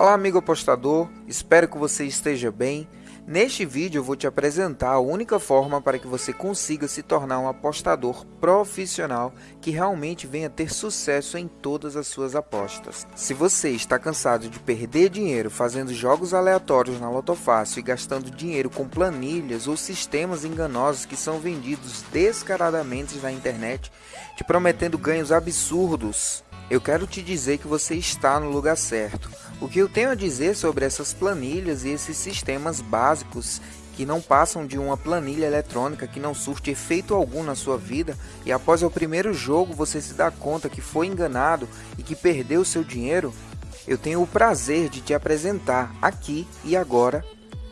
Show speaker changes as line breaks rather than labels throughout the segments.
Olá amigo apostador, espero que você esteja bem. Neste vídeo eu vou te apresentar a única forma para que você consiga se tornar um apostador profissional que realmente venha ter sucesso em todas as suas apostas. Se você está cansado de perder dinheiro fazendo jogos aleatórios na Lotofácil e gastando dinheiro com planilhas ou sistemas enganosos que são vendidos descaradamente na internet, te prometendo ganhos absurdos, eu quero te dizer que você está no lugar certo. O que eu tenho a dizer sobre essas planilhas e esses sistemas básicos que não passam de uma planilha eletrônica que não surte efeito algum na sua vida e após o primeiro jogo você se dá conta que foi enganado e que perdeu seu dinheiro, eu tenho o prazer de te apresentar aqui e agora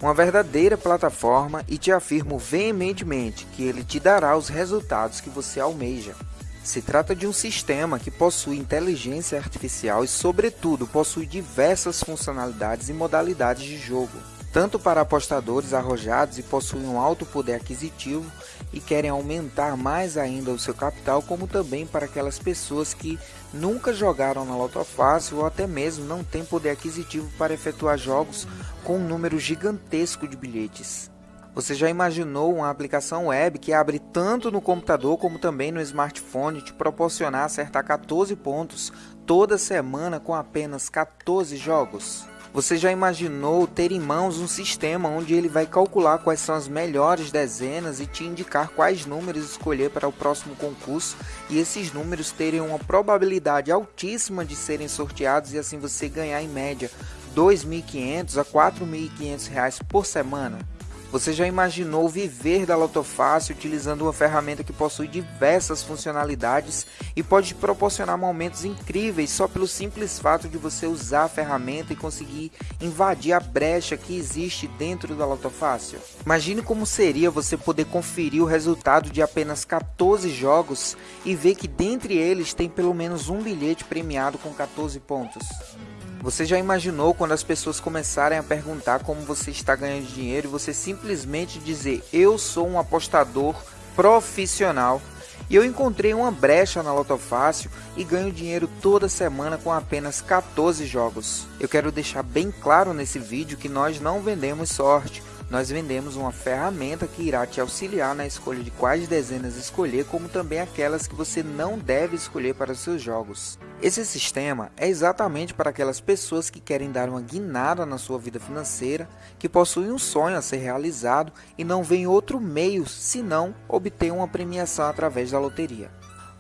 uma verdadeira plataforma e te afirmo veementemente que ele te dará os resultados que você almeja. Se trata de um sistema que possui inteligência artificial e, sobretudo, possui diversas funcionalidades e modalidades de jogo, tanto para apostadores arrojados e possuem um alto poder aquisitivo e querem aumentar mais ainda o seu capital, como também para aquelas pessoas que nunca jogaram na Loto Fácil ou até mesmo não têm poder aquisitivo para efetuar jogos com um número gigantesco de bilhetes. Você já imaginou uma aplicação web que abre tanto no computador como também no smartphone te proporcionar acertar 14 pontos toda semana com apenas 14 jogos? Você já imaginou ter em mãos um sistema onde ele vai calcular quais são as melhores dezenas e te indicar quais números escolher para o próximo concurso e esses números terem uma probabilidade altíssima de serem sorteados e assim você ganhar em média R$ 2.500 a R$ 4.500 por semana? Você já imaginou viver da Lotofácil utilizando uma ferramenta que possui diversas funcionalidades e pode proporcionar momentos incríveis só pelo simples fato de você usar a ferramenta e conseguir invadir a brecha que existe dentro da Lotofácil? Imagine como seria você poder conferir o resultado de apenas 14 jogos e ver que dentre eles tem pelo menos um bilhete premiado com 14 pontos. Você já imaginou quando as pessoas começarem a perguntar como você está ganhando dinheiro e você simplesmente dizer eu sou um apostador profissional e eu encontrei uma brecha na Lotofácil e ganho dinheiro toda semana com apenas 14 jogos. Eu quero deixar bem claro nesse vídeo que nós não vendemos sorte, nós vendemos uma ferramenta que irá te auxiliar na escolha de quais dezenas escolher, como também aquelas que você não deve escolher para os seus jogos. Esse sistema é exatamente para aquelas pessoas que querem dar uma guinada na sua vida financeira, que possuem um sonho a ser realizado e não veem outro meio senão obter uma premiação através da loteria.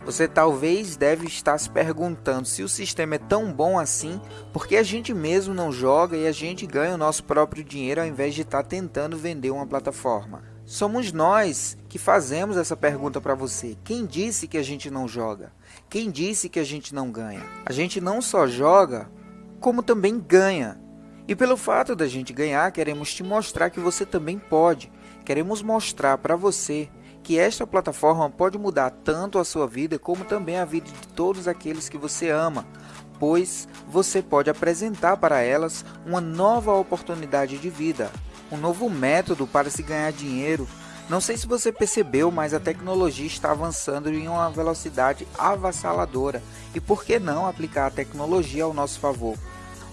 Você talvez deve estar se perguntando se o sistema é tão bom assim, porque a gente mesmo não joga e a gente ganha o nosso próprio dinheiro ao invés de estar tentando vender uma plataforma. Somos nós que fazemos essa pergunta para você. Quem disse que a gente não joga? Quem disse que a gente não ganha? A gente não só joga, como também ganha. E pelo fato da gente ganhar, queremos te mostrar que você também pode. Queremos mostrar para você que esta plataforma pode mudar tanto a sua vida como também a vida de todos aqueles que você ama, pois você pode apresentar para elas uma nova oportunidade de vida, um novo método para se ganhar dinheiro. Não sei se você percebeu, mas a tecnologia está avançando em uma velocidade avassaladora e por que não aplicar a tecnologia ao nosso favor?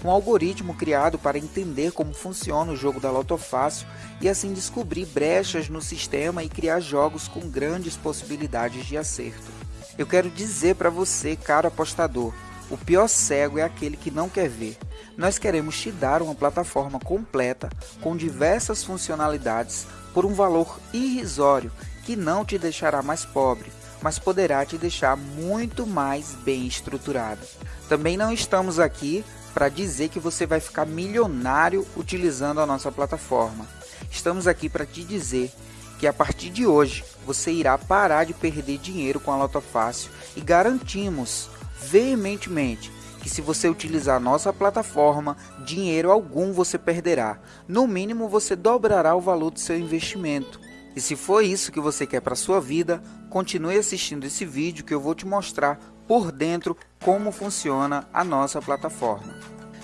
Um algoritmo criado para entender como funciona o jogo da Loto Fácil e assim descobrir brechas no sistema e criar jogos com grandes possibilidades de acerto. Eu quero dizer para você, caro apostador, o pior cego é aquele que não quer ver. Nós queremos te dar uma plataforma completa com diversas funcionalidades por um valor irrisório que não te deixará mais pobre, mas poderá te deixar muito mais bem estruturado. Também não estamos aqui para dizer que você vai ficar milionário utilizando a nossa plataforma. Estamos aqui para te dizer que a partir de hoje você irá parar de perder dinheiro com a Loto Fácil e garantimos veementemente que se você utilizar a nossa plataforma, dinheiro algum você perderá. No mínimo você dobrará o valor do seu investimento. E se for isso que você quer para sua vida, continue assistindo esse vídeo que eu vou te mostrar por dentro como funciona a nossa plataforma.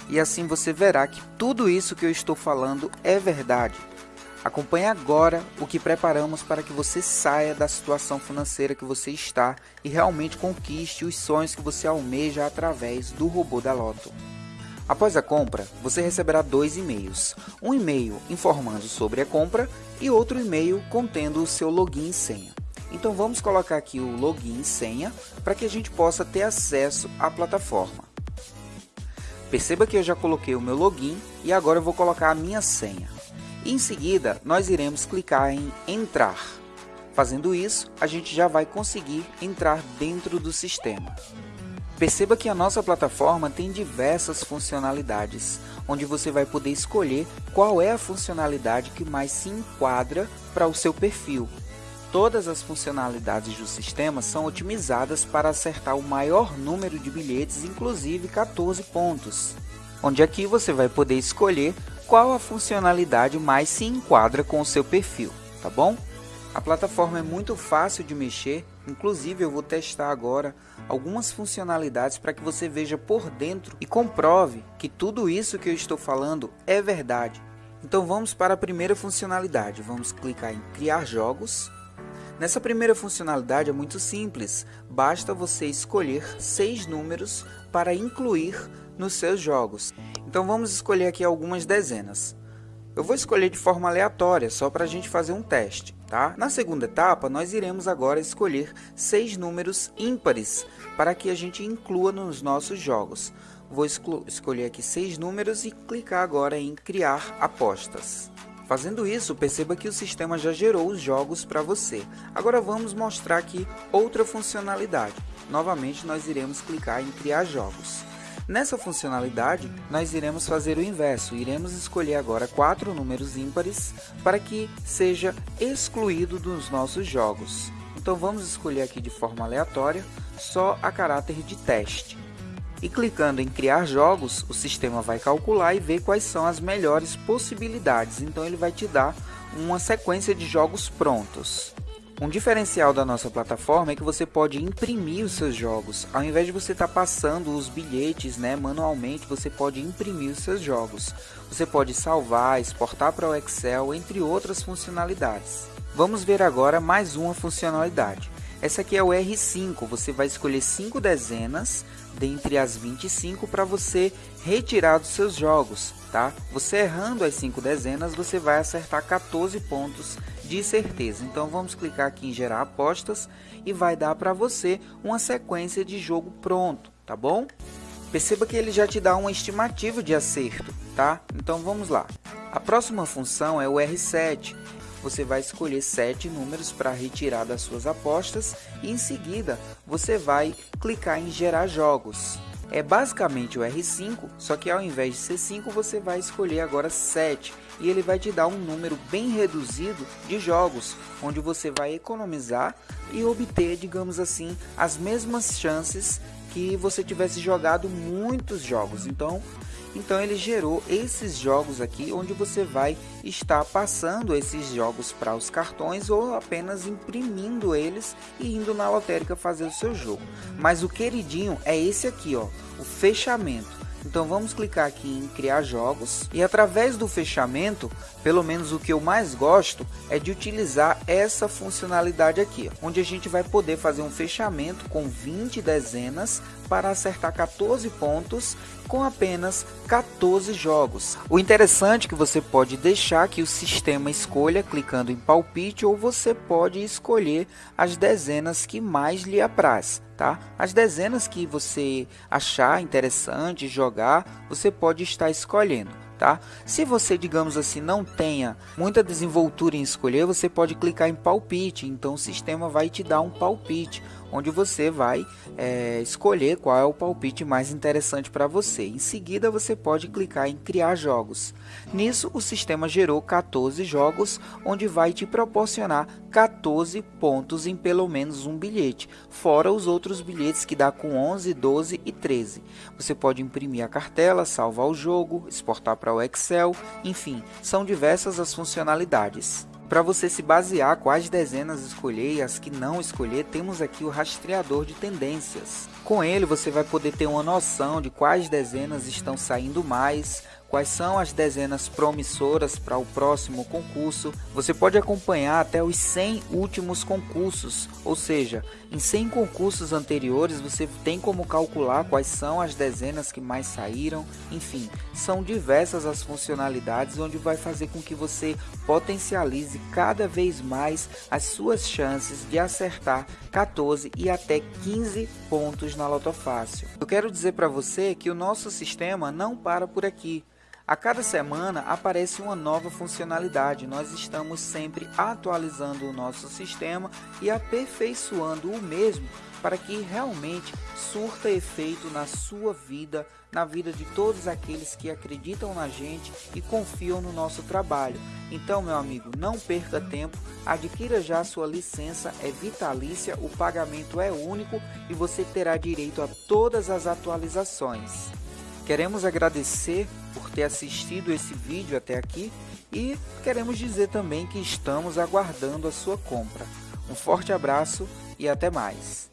E assim você verá que tudo isso que eu estou falando é verdade. Acompanhe agora o que preparamos para que você saia da situação financeira que você está e realmente conquiste os sonhos que você almeja através do robô da Loto. Após a compra, você receberá dois e-mails. Um e-mail informando sobre a compra e outro e-mail contendo o seu login e senha. Então vamos colocar aqui o login e senha para que a gente possa ter acesso à plataforma. Perceba que eu já coloquei o meu login e agora eu vou colocar a minha senha. em seguida, nós iremos clicar em entrar. Fazendo isso, a gente já vai conseguir entrar dentro do sistema. Perceba que a nossa plataforma tem diversas funcionalidades, onde você vai poder escolher qual é a funcionalidade que mais se enquadra para o seu perfil. Todas as funcionalidades do sistema são otimizadas para acertar o maior número de bilhetes, inclusive 14 pontos, onde aqui você vai poder escolher qual a funcionalidade mais se enquadra com o seu perfil, tá bom? A plataforma é muito fácil de mexer, inclusive eu vou testar agora algumas funcionalidades para que você veja por dentro e comprove que tudo isso que eu estou falando é verdade. Então vamos para a primeira funcionalidade, vamos clicar em criar jogos. Nessa primeira funcionalidade é muito simples, basta você escolher seis números para incluir nos seus jogos. Então vamos escolher aqui algumas dezenas. Eu vou escolher de forma aleatória, só para a gente fazer um teste. Tá? Na segunda etapa, nós iremos agora escolher seis números ímpares para que a gente inclua nos nossos jogos. Vou escolher aqui seis números e clicar agora em criar apostas. Fazendo isso, perceba que o sistema já gerou os jogos para você. Agora vamos mostrar aqui outra funcionalidade. Novamente, nós iremos clicar em criar jogos. Nessa funcionalidade, nós iremos fazer o inverso, iremos escolher agora quatro números ímpares para que seja excluído dos nossos jogos. Então vamos escolher aqui de forma aleatória, só a caráter de teste. E clicando em criar jogos, o sistema vai calcular e ver quais são as melhores possibilidades. Então ele vai te dar uma sequência de jogos prontos. Um diferencial da nossa plataforma é que você pode imprimir os seus jogos. Ao invés de você estar tá passando os bilhetes né, manualmente, você pode imprimir os seus jogos. Você pode salvar, exportar para o Excel, entre outras funcionalidades. Vamos ver agora mais uma funcionalidade. Essa aqui é o R5, você vai escolher 5 dezenas dentre as 25 para você retirar dos seus jogos, tá? Você errando as 5 dezenas, você vai acertar 14 pontos de certeza. Então vamos clicar aqui em gerar apostas e vai dar para você uma sequência de jogo pronto, tá bom? Perceba que ele já te dá uma estimativa de acerto, tá? Então vamos lá. A próxima função é o R7 você vai escolher sete números para retirar das suas apostas e em seguida você vai clicar em gerar jogos. É basicamente o R5, só que ao invés de ser 5 você vai escolher agora 7 e ele vai te dar um número bem reduzido de jogos, onde você vai economizar e obter, digamos assim, as mesmas chances que você tivesse jogado muitos jogos. Então, então ele gerou esses jogos aqui onde você vai estar passando esses jogos para os cartões ou apenas imprimindo eles e indo na lotérica fazer o seu jogo. Mas o queridinho é esse aqui, ó, o fechamento. Então vamos clicar aqui em criar jogos e através do fechamento, pelo menos o que eu mais gosto é de utilizar essa funcionalidade aqui, onde a gente vai poder fazer um fechamento com 20 dezenas para acertar 14 pontos com apenas 14 jogos. O interessante é que você pode deixar que o sistema escolha clicando em palpite ou você pode escolher as dezenas que mais lhe apraz. Tá? As dezenas que você achar interessante jogar, você pode estar escolhendo. Tá? Se você, digamos assim, não tenha muita desenvoltura em escolher, você pode clicar em palpite, então o sistema vai te dar um palpite onde você vai é, escolher qual é o palpite mais interessante para você. Em seguida, você pode clicar em criar jogos. Nisso, o sistema gerou 14 jogos, onde vai te proporcionar 14 pontos em pelo menos um bilhete, fora os outros bilhetes que dá com 11, 12 e 13. Você pode imprimir a cartela, salvar o jogo, exportar para o Excel, enfim, são diversas as funcionalidades. Para você se basear quais dezenas escolher e as que não escolher, temos aqui o rastreador de tendências. Com ele você vai poder ter uma noção de quais dezenas estão saindo mais, quais são as dezenas promissoras para o próximo concurso. Você pode acompanhar até os 100 últimos concursos, ou seja, em 100 concursos anteriores você tem como calcular quais são as dezenas que mais saíram. Enfim, são diversas as funcionalidades onde vai fazer com que você potencialize cada vez mais as suas chances de acertar 14 e até 15 pontos na Loto Fácil. Eu quero dizer para você que o nosso sistema não para por aqui. A cada semana aparece uma nova funcionalidade. Nós estamos sempre atualizando o nosso sistema e aperfeiçoando o mesmo para que realmente surta efeito na sua vida, na vida de todos aqueles que acreditam na gente e confiam no nosso trabalho. Então, meu amigo, não perca tempo, adquira já sua licença, é vitalícia, o pagamento é único e você terá direito a todas as atualizações. Queremos agradecer por ter assistido esse vídeo até aqui e queremos dizer também que estamos aguardando a sua compra. Um forte abraço e até mais!